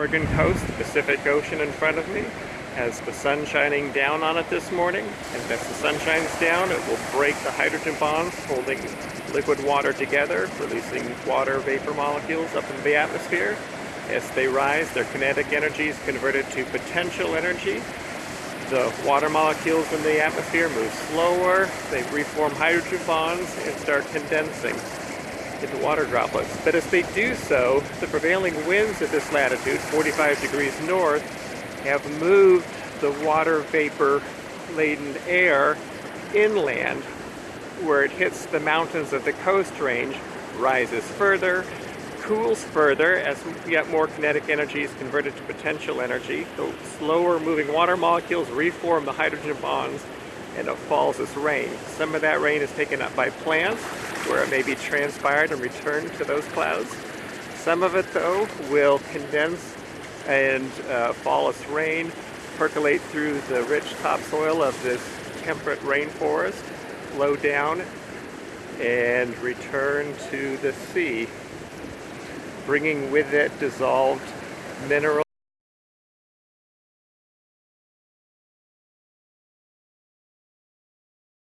Oregon coast, Pacific Ocean in front of me, has the sun shining down on it this morning. And as the sun shines down, it will break the hydrogen bonds holding liquid water together, releasing water vapor molecules up into the atmosphere. As they rise, their kinetic energy is converted to potential energy. The water molecules in the atmosphere move slower, they reform hydrogen bonds and start condensing into water droplets. But as they do so, the prevailing winds at this latitude, 45 degrees north, have moved the water vapor laden air inland where it hits the mountains of the coast range, rises further, cools further as yet more kinetic energy is converted to potential energy. The slower moving water molecules reform the hydrogen bonds and it falls as rain. Some of that rain is taken up by plants where it may be transpired and returned to those clouds. Some of it though will condense and uh, fall as rain, percolate through the rich topsoil of this temperate rainforest, flow down and return to the sea, bringing with it dissolved mineral